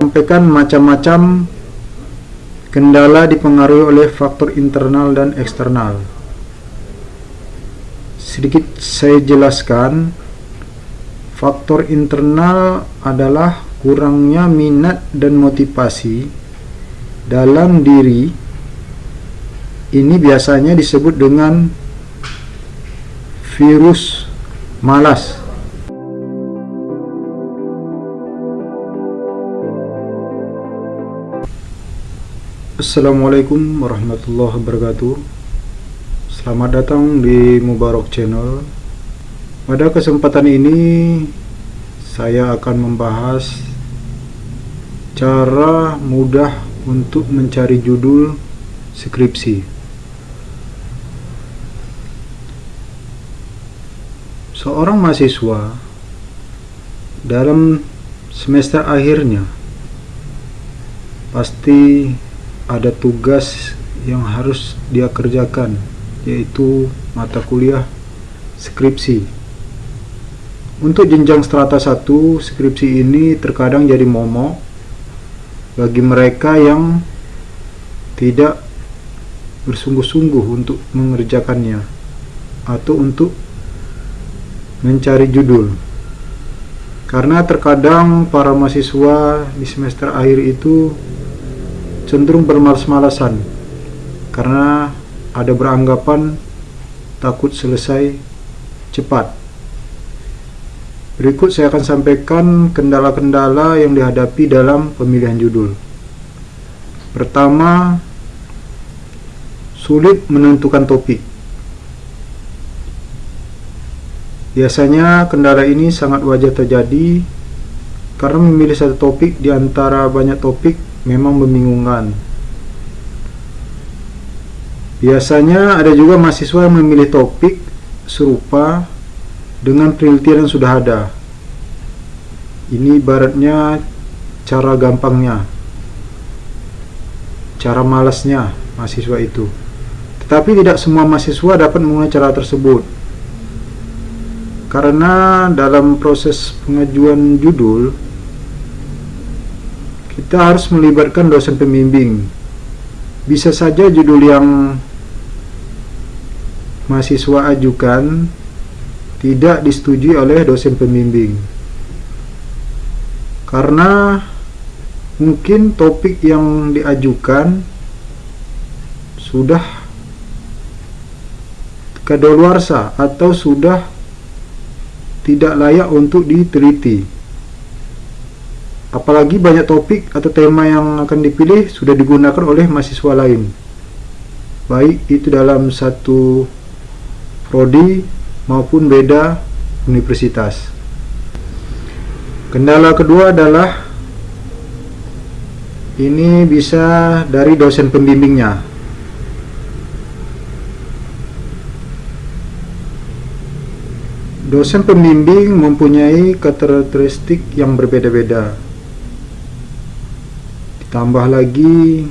sampaikan macam-macam kendala dipengaruhi oleh faktor internal dan eksternal. Sedikit saya jelaskan, faktor internal adalah kurangnya minat dan motivasi dalam diri. Ini biasanya disebut dengan virus malas. Assalamualaikum warahmatullahi wabarakatuh. Selamat datang di Mubarak Channel. Pada kesempatan ini Saya akan membahas Cara mudah untuk mencari judul skripsi. Seorang mahasiswa Dalam semester akhirnya Pasti ada tugas yang harus dia kerjakan yaitu mata kuliah skripsi. Untuk jenjang strata 1 skripsi ini terkadang jadi momok bagi mereka yang tidak bersungguh-sungguh untuk mengerjakannya atau untuk mencari judul. Karena terkadang para mahasiswa di semester akhir itu cenderung bermalas-malasan karena ada beranggapan takut selesai cepat. Berikut saya akan sampaikan kendala-kendala yang dihadapi dalam pemilihan judul. Pertama, sulit menentukan topik. Biasanya kendala ini sangat wajar terjadi karena memilih satu topik di antara banyak topik memang membingungkan. Biasanya ada juga mahasiswa yang memilih topik serupa dengan penelitian yang sudah ada. Ini ibaratnya cara gampangnya, cara malasnya mahasiswa itu. Tetapi tidak semua mahasiswa dapat menggunakan cara tersebut. Karena dalam proses pengajuan judul kita harus melibatkan dosen pembimbing. Bisa saja judul yang mahasiswa ajukan tidak disetujui oleh dosen pembimbing. Karena mungkin topik yang diajukan sudah kedaluarsa atau sudah tidak layak untuk diteliti apalagi banyak topik atau tema yang akan dipilih sudah digunakan oleh mahasiswa lain. Baik itu dalam satu prodi maupun beda universitas. Kendala kedua adalah ini bisa dari dosen pembimbingnya. Dosen pembimbing mempunyai karakteristik yang berbeda-beda Tambah lagi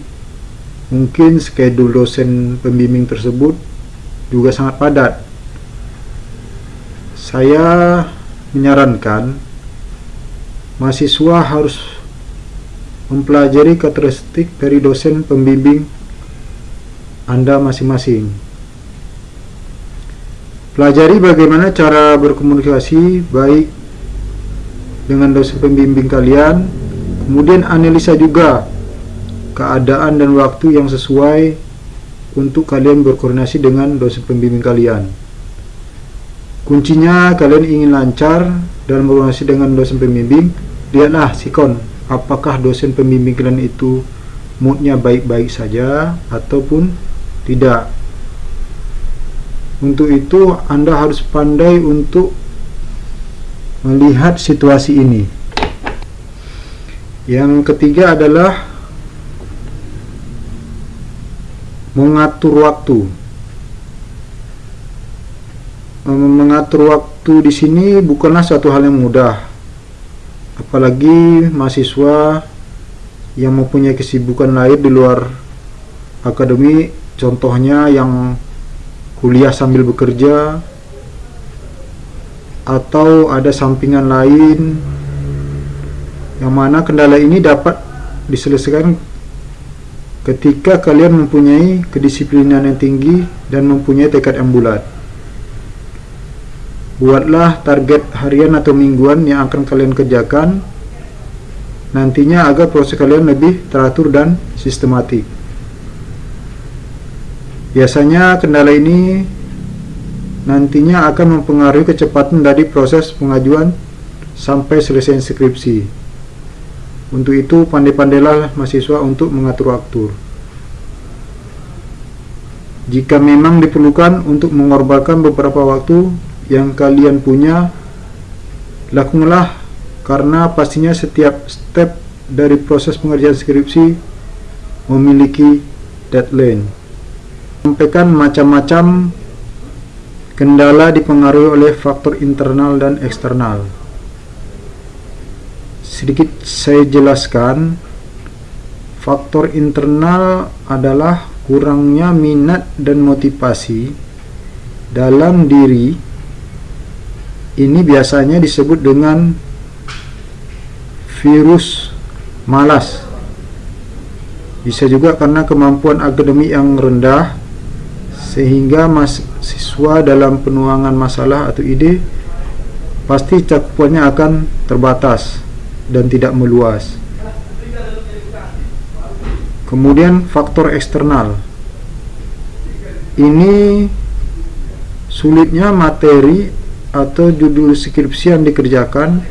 mungkin schedule dosen pembimbing tersebut juga sangat padat. Saya menyarankan mahasiswa harus mempelajari karakteristik dari dosen pembimbing Anda masing-masing. Pelajari bagaimana cara berkomunikasi baik dengan dosen pembimbing kalian Kemudian analisa juga keadaan dan waktu yang sesuai untuk kalian berkoordinasi dengan dosen pembimbing kalian. Kuncinya kalian ingin lancar dan berkoordinasi dengan dosen pembimbing, lihatlah sikon apakah dosen pembimbing kalian itu moodnya baik-baik saja ataupun tidak. Untuk itu Anda harus pandai untuk melihat situasi ini. Yang ketiga adalah mengatur waktu. Mengatur waktu di sini bukanlah suatu hal yang mudah. Apalagi mahasiswa yang mempunyai kesibukan lain di luar akademi, contohnya yang kuliah sambil bekerja atau ada sampingan lain yang mana kendala ini dapat diselesaikan ketika kalian mempunyai kedisiplinan yang tinggi dan mempunyai tekad yang bulat. Buatlah target harian atau mingguan yang akan kalian kerjakan. Nantinya agar proses kalian lebih teratur dan sistematik. Biasanya kendala ini nantinya akan mempengaruhi kecepatan dari proses pengajuan sampai selesai skripsi untuk itu pandai-pandailah mahasiswa untuk mengatur waktu. Jika memang diperlukan untuk mengorbankan beberapa waktu yang kalian punya, lakukanlah karena pastinya setiap step dari proses pengerjaan skripsi memiliki deadline. Sampaikan macam-macam kendala dipengaruhi oleh faktor internal dan eksternal sedikit saya jelaskan. Faktor internal adalah kurangnya minat dan motivasi dalam diri. Ini biasanya disebut dengan virus malas. Bisa juga karena kemampuan akademik yang rendah sehingga mahasiswa dalam penuangan masalah atau ide pasti cakupannya akan terbatas dan tidak meluas. Kemudian faktor eksternal. Ini sulitnya materi atau judul skripsi yang dikerjakan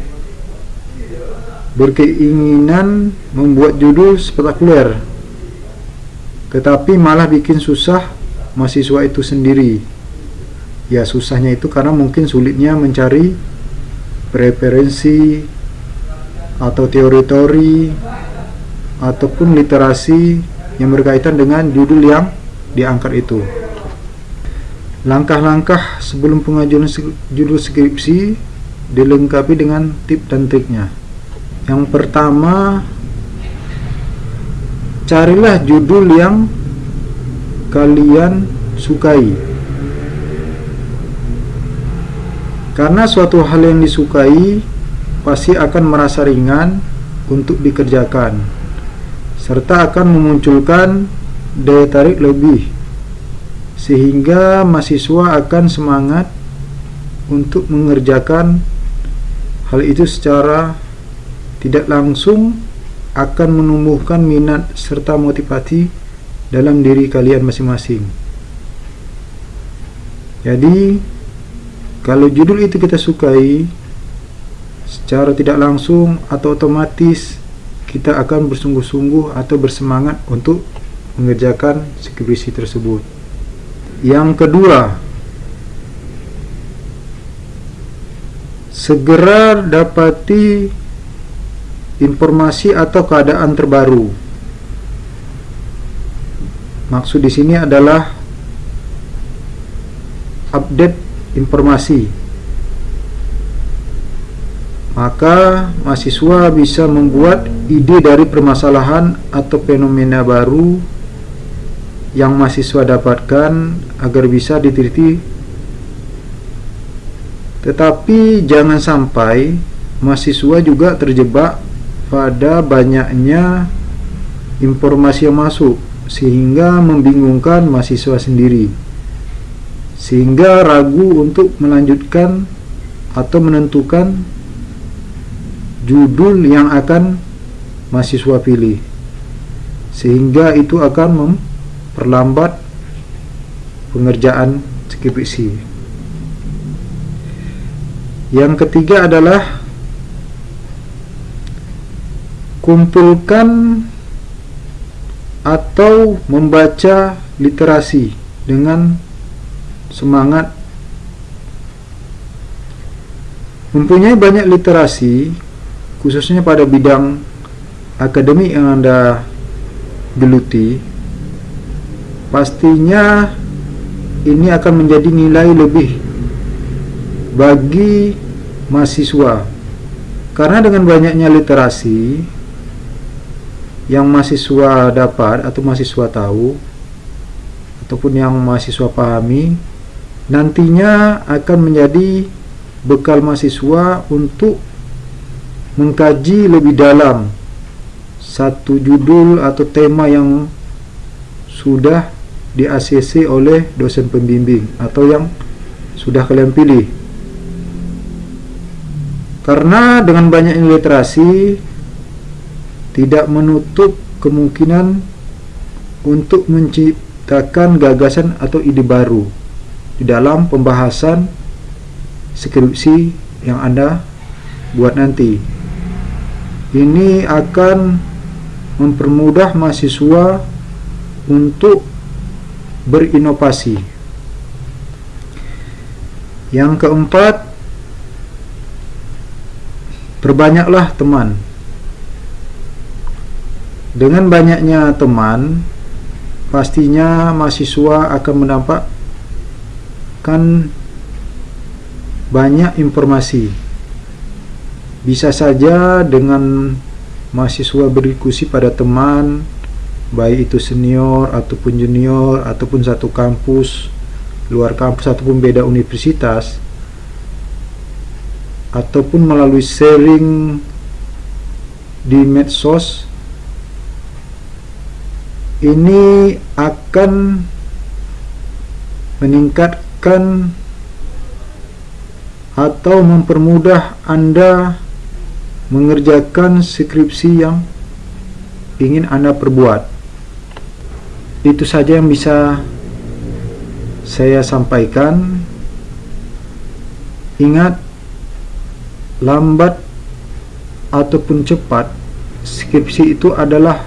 berkeinginan membuat judul spektakuler tetapi malah bikin susah mahasiswa itu sendiri ya susahnya itu karena mungkin sulitnya mencari preferensi atau teori-teori ataupun literasi yang berkaitan dengan judul yang diangkat itu. Langkah-langkah sebelum pengajuan judul skripsi dilengkapi dengan tip dan triknya. Yang pertama, carilah judul yang kalian sukai. Karena suatu hal yang disukai pasti akan merasa ringan untuk dikerjakan serta akan memunculkan daya tarik lebih sehingga mahasiswa akan semangat untuk mengerjakan hal itu secara tidak langsung akan menumbuhkan minat serta motivasi dalam diri kalian masing-masing. Jadi kalau judul itu kita sukai secara tidak langsung atau otomatis kita akan bersungguh-sungguh atau bersemangat untuk mengerjakan skripsi tersebut. Yang kedua, segera dapati informasi atau keadaan terbaru. Maksud di sini adalah update informasi maka mahasiswa bisa membuat ide dari permasalahan atau fenomena baru yang mahasiswa dapatkan agar bisa diteliti. Tetapi jangan sampai mahasiswa juga terjebak pada banyaknya informasi yang masuk sehingga membingungkan mahasiswa sendiri sehingga ragu untuk melanjutkan atau menentukan judul yang akan mahasiswa pilih. Sehingga itu akan memperlambat pengerjaan skripsi yang ketiga adalah kumpulkan atau membaca literasi dengan semangat. Mempunyai banyak literasi khususnya pada bidang akademik yang Anda geluti pastinya ini akan menjadi nilai lebih bagi mahasiswa. Karena dengan banyaknya literasi yang mahasiswa dapat atau mahasiswa tahu ataupun yang mahasiswa pahami nantinya akan menjadi bekal mahasiswa untuk mengkaji lebih dalam satu judul atau tema yang sudah di ACC oleh dosen pembimbing atau yang sudah kalian pilih karena dengan banyaknya literasi tidak menutup kemungkinan untuk menciptakan gagasan atau ide baru di dalam pembahasan skripsi yang Anda buat nanti. Ini akan mempermudah mahasiswa untuk berinovasi. Yang keempat, perbanyaklah teman. Dengan banyaknya teman, pastinya mahasiswa akan mendapatkan banyak informasi. Bisa saja dengan mahasiswa berdiskusi pada teman, baik itu senior ataupun junior ataupun satu kampus, luar kampus ataupun beda universitas, ataupun melalui sharing di medsos ini akan meningkatkan atau mempermudah Anda mengerjakan skripsi yang ingin Anda perbuat. Itu saja yang bisa saya sampaikan. Ingat, lambat ataupun cepat, skripsi itu adalah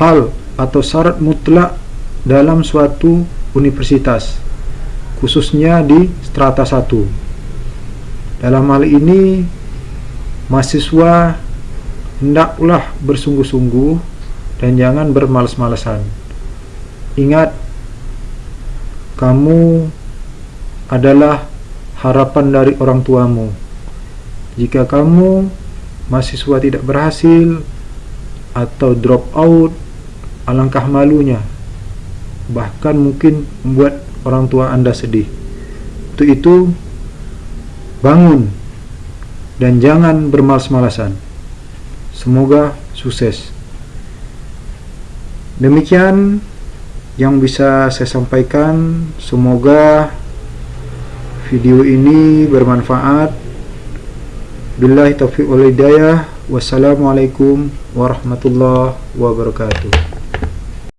hal atau syarat mutlak dalam suatu universitas khususnya di strata 1 dalam hal ini mahasiswa hendaklah bersungguh-sungguh dan jangan bermalas-malasan. Ingat kamu adalah harapan dari orang tuamu. Jika kamu mahasiswa tidak berhasil atau drop out alangkah malunya. Bahkan mungkin membuat orang tua anda sedih. Untuk itu bangun dan jangan bermalas-malasan. Semoga sukses. Demikian yang bisa saya sampaikan. Semoga video ini bermanfaat. Billahi taufiq wal hidayah. Wassalamualaikum warahmatullahi wabarakatuh